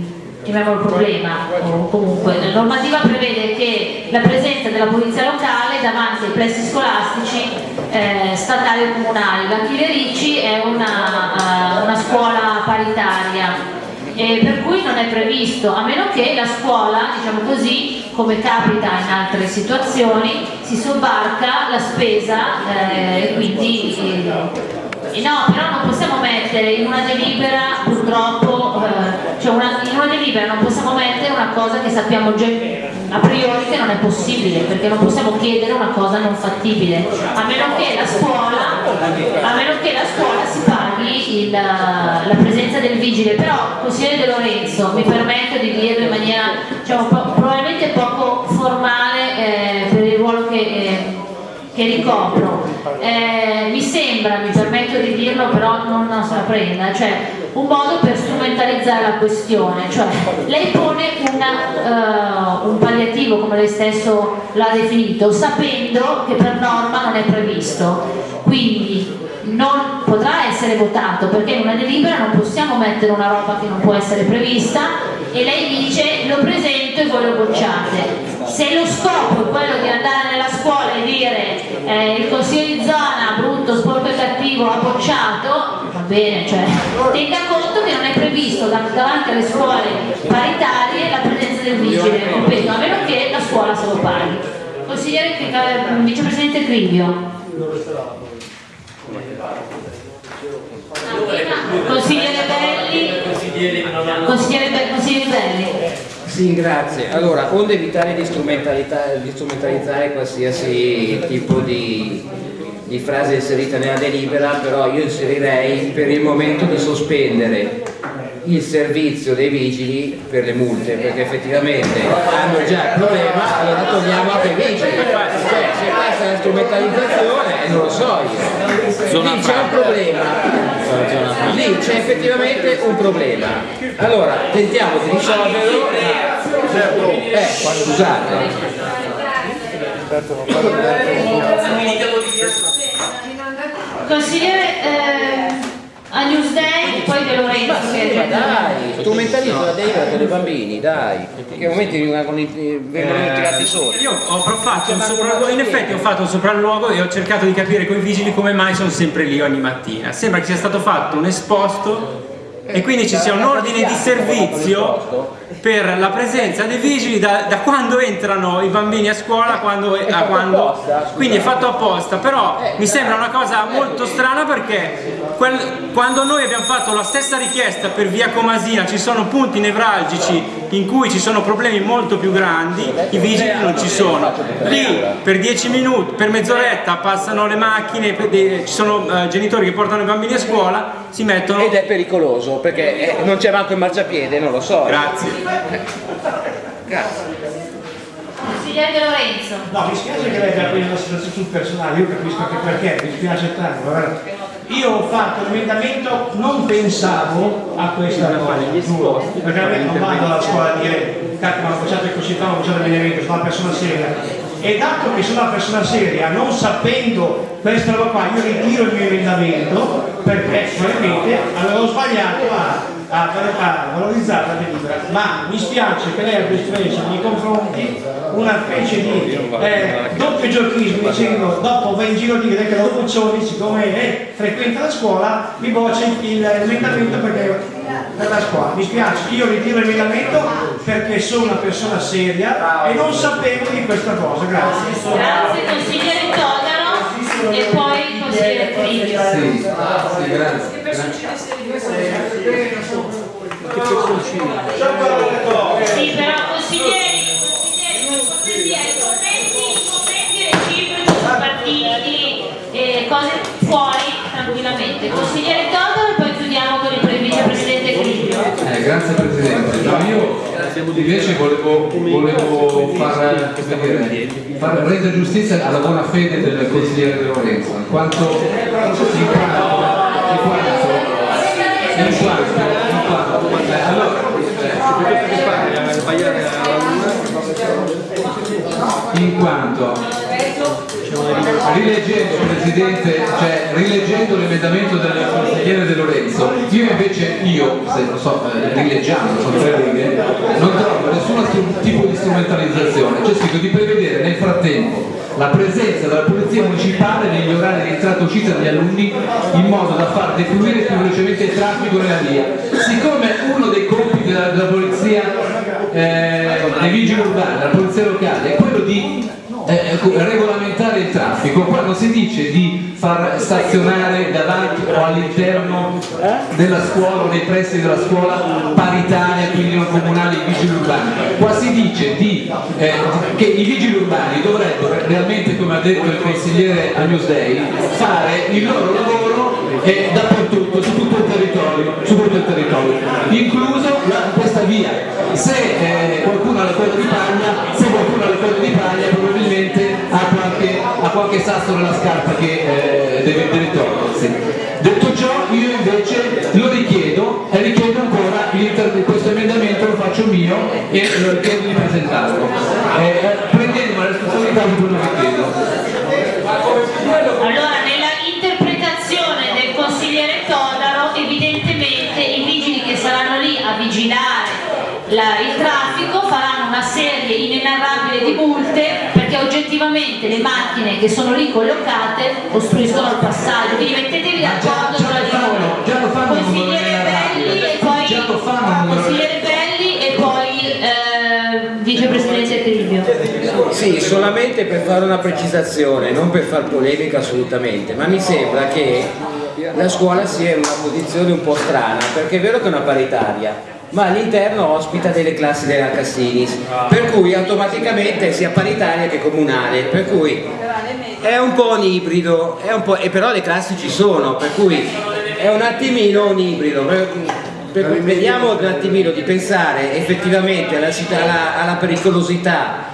chiamiamolo problema, o comunque la normativa prevede che la presenza della polizia locale davanti ai plessi scolastici eh, statali o comunali. La Chilerici è una, eh, una scuola paritaria e per cui non è previsto, a meno che la scuola, diciamo così, come capita in altre situazioni, si sobbarca la spesa eh, e quindi eh, no, però non possiamo mettere in una delibera purtroppo, eh, cioè una, delibera non possiamo mettere una cosa che sappiamo già a priori che non è possibile, perché non possiamo chiedere una cosa non fattibile, a meno che la scuola, che la scuola si paghi il- la presenza del vigile, però consigliere De Lorenzo, mi permetto di dirlo in maniera diciamo, po- probabilmente poco formale eh, per il ruolo che, eh, che ricopro. Eh, mi sembra, mi permetto di dirlo, però non, non se la prenda, cioè un modo per strumentalizzare la questione, cioè lei pone una, eh, un palliativo, come lei stesso l'ha definito, sapendo che per norma non è previsto, quindi non potrà essere votato perché in una delibera non possiamo mettere una roba che non può essere prevista e lei dice lo presento e voi lo bocciate. Se lo scopo è quello di andare nella scuola e dire eh, il consiglio di zona brutto, sporco e cattivo ha bocciato, va bene, cioè tenga conto che non è previsto da- davanti alle scuole paritarie la presenza del vigile, ripeto, a meno che la scuola se lo paghi. Consigliere, eh, vicepresidente Crivio. Consigliere Belli, consigliere, consigliere Belli. Sì, grazie. Allora, onde evitare di, di strumentalizzare qualsiasi tipo di, di frase inserita nella delibera, però io inserirei per il momento di sospendere il servizio dei vigili per le multe, perché effettivamente hanno già il problema, allora togliamo anche i vigili. Cioè, se è la strumentalizzazione, non lo so io. Lì c'è un problema. Lì c'è effettivamente un problema. Allora, tentiamo di risolverlo. Eh, scusate. Consigliere eh, a Newsday, poi De Lorenzo. che- Ma dai, strumentalizzo la delibera per i bambini, dai. Che momenti vengono tirati sotto. Io ho fatto un sopralluogo, in effetti ho fatto un sopralluogo e ho cercato di capire con i vigili come mai sono sempre lì ogni mattina. Sembra che sia stato fatto un esposto e quindi ci sia un ordine di servizio per la presenza dei vigili da, da quando entrano i bambini a scuola quando, a quando quindi è fatto apposta però mi sembra una cosa molto strana perché quel- quando noi abbiamo fatto la stessa richiesta per via Comasina ci sono punti nevralgici in cui ci sono problemi molto più grandi i vigili non ci sono lì per 10 minuti per mezz'oretta passano le macchine ci sono eh, genitori che portano i bambini a scuola si mettono Ed è pericoloso perché eh, non c'è manco il marciapiede, non lo so. Grazie. Grazie. Consigliere De Lorenzo. No, mi spiace che lei abbia preso la situazione sul personale, io capisco anche perché, mi spiace tanto. guarda. Io ho fatto l'emendamento, non pensavo a questa cosa, giuro, perché non vado alla scuola a dire cacchio bocciato il così, mi hanno bocciato l'emendamento, sono una persona seria. E dato che sono una persona seria, non sapendo questa roba qua, io ritiro il mio emendamento perché probabilmente avevo sbagliato a, a, a valorizzare la delibera. Ma mi spiace che lei abbia espresso nei confronti una specie di eh, doppio giochismo dicendo dopo va in giro a dire che lo Buccioni siccome è, frequenta la scuola mi boccia l'emendamento perché per la scuola. Mi spiace io ritiro l'emendamento perché sono una persona seria e non sapevo di questa cosa grazie. Grazie consigliere Todaro e poi consigliere Crivio. Sì, sì, grazie. Sì, però consiglieri, consiglieri, commenti, i commenti reciproci su partiti e cose fuori tranquillamente. Consigliere Todaro e poi chiudiamo con il vicepresidente Crivio. Eh, grazie Presidente. Invece volevo, volevo far, come dire, far rendere giustizia alla buona fede del consigliere De Lorenzo, in quanto, in quanto, in quanto, in quanto, in quanto. Eh, allora, in quanto rileggendo Presidente, cioè rileggendo l'emendamento del consigliere De Lorenzo, io invece, io, se non so, eh, rileggiando, sono tre righe, non trovo nessun tipo di strumentalizzazione, c'è scritto di prevedere nel frattempo la presenza della polizia municipale negli orari di entrata e uscita degli alunni in modo da far defluire più velocemente il traffico nella via. Siccome uno dei compiti della, della polizia, eh, dei vigili urbani, della polizia locale, è quello di eh, regolamentare il traffico, qua non si dice di far stazionare davanti o all'interno della scuola o nei pressi della scuola paritaria, quindi non comunali, i vigili urbani. Qua si dice di, eh, che i vigili urbani dovrebbero realmente, come ha detto il consigliere a Newsday, fare il loro lavoro eh, dappertutto, su tutto il territorio, tutto il territorio incluso questa via. Se eh, qualcuno ha le corde di paglia, se qualcuno ha le corde di paglia ha qualche sasso nella scarpa che eh, deve, deve togliersi. Detto ciò, io invece lo richiedo e richiedo ancora questo emendamento lo faccio mio e lo chiedo di presentarlo. Inenarrabile di multe perché oggettivamente le macchine che sono lì collocate ostruiscono il passaggio. Quindi mettetevi d'accordo tra di voi. Consigliere Belli e poi consigliere Belli e poi eh, vicepresidente Tribio. Sì, solamente per fare una precisazione, non per far polemica assolutamente, ma mi sembra che la scuola sia in una posizione un po' strana, perché è vero che è una paritaria, ma all'interno ospita delle classi della Cassinis, per cui automaticamente sia paritaria che comunale, per cui è un po' un ibrido, po', e però le classi ci sono, per cui è un attimino un ibrido. Per, per vediamo un attimino di pensare effettivamente alla, città- alla- alla pericolosità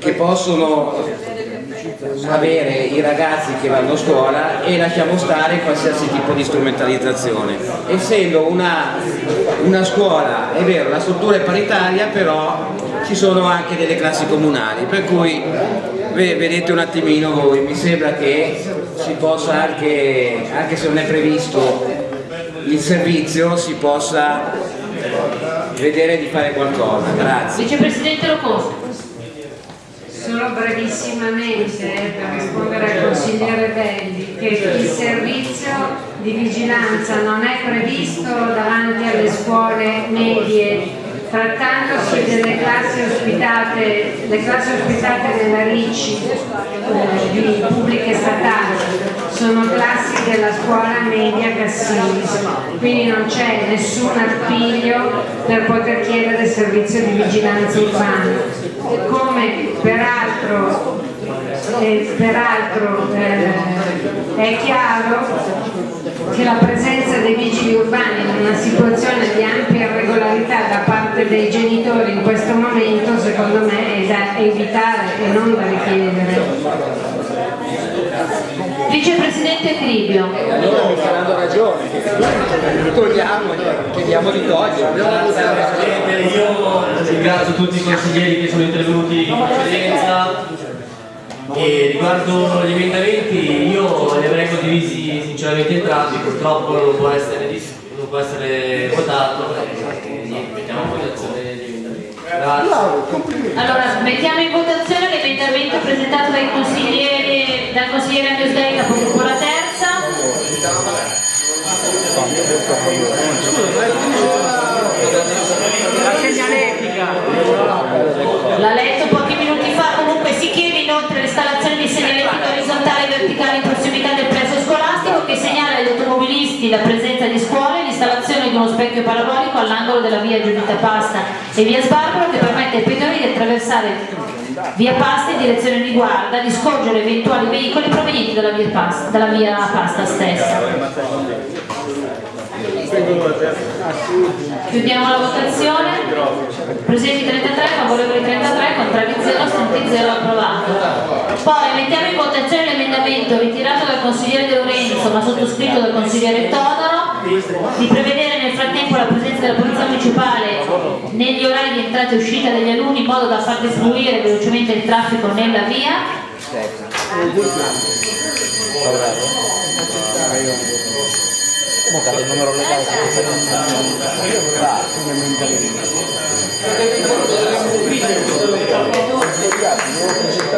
che possono avere i ragazzi che vanno a scuola e lasciamo stare qualsiasi tipo di strumentalizzazione. Essendo una, una scuola, è vero, la struttura è paritaria, però ci sono anche delle classi comunali, per cui ve- vedete un attimino voi, mi sembra che si possa anche, anche se non è previsto il servizio, si possa vedere di fare qualcosa. Grazie. Vicepresidente Locoso. Solo brevissimamente eh, per rispondere al consigliere Belli che il servizio di vigilanza non è previsto davanti alle scuole medie trattandosi delle classi ospitate, le classi ospitate nella RICI eh, di pubbliche statali sono classi della scuola media Cassinis, quindi non c'è nessun appiglio per poter chiedere servizio di vigilanza urbana. Come peraltro, eh, peraltro eh, è chiaro che la presenza dei vigili urbani in una situazione di ampia irregolarità da parte dei genitori in questo momento secondo me è da evitare e non da richiedere. Vicepresidente Cribio. Allora mi faranno ragione, togliamo, chiediamo di togliere. Io ringrazio tutti i consiglieri che sono intervenuti in precedenza e riguardo gli emendamenti io li avrei condivisi sinceramente entrambi, purtroppo non può essere, non può essere votato e niente, mettiamo in votazione gli emendamenti. Grazie. Allora, mettiamo in votazione l'emendamento presentato dai consiglieri, dal consigliere Andrews Day, capogruppo la terza. La segnaletica. L'ha letto pochi minuti fa, comunque si chiede inoltre l'installazione di segnaletica orizzontale e verticale in prossimità del plesso scolastico che segnala agli automobilisti la presenza di scuole e l'installazione di uno specchio parabolico all'angolo della via Giudita Pasta e via Sbarbaro che permette ai pedoni di attraversare via Pasta in direzione di guarda, di scorgere eventuali veicoli provenienti dalla via Pasta, dalla via Pasta stessa. Chiudiamo la votazione. Presenti 33, favorevoli 33, contrari 0, assenti 0, approvato. Poi mettiamo in votazione l'emendamento ritirato dal consigliere De Lorenzo ma sottoscritto dal consigliere Todaro di prevedere nel frattempo la presenza della polizia municipale negli orari di entrata e uscita degli alunni in modo da far defluire velocemente il traffico nella via.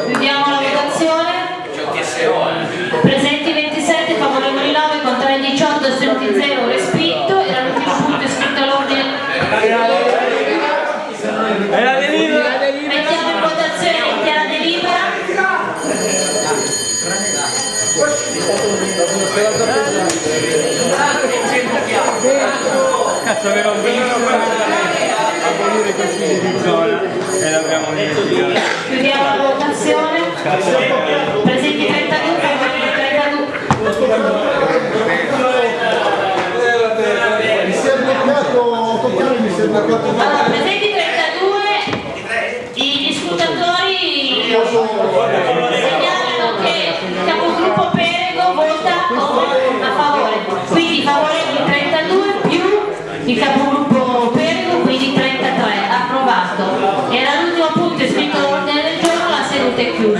Chiudiamo la votazione. da Senuti Zero respinto, era l'ultimo punto scritto all'ordine. è la delibera! Mettiamo in votazione che è la delibera. Cazzo aveva un a volere così consigli di zona e l'abbiamo dimenticato. Chiudiamo la votazione. Presenti 32, 32. Allora, presenti 32, i scrutatori segnalano che il capogruppo Perego vota a favore, quindi favorevoli 32 più il capogruppo Perego, quindi 33, approvato. Era l'ultimo punto iscritto all'ordine del giorno, la seduta è chiusa.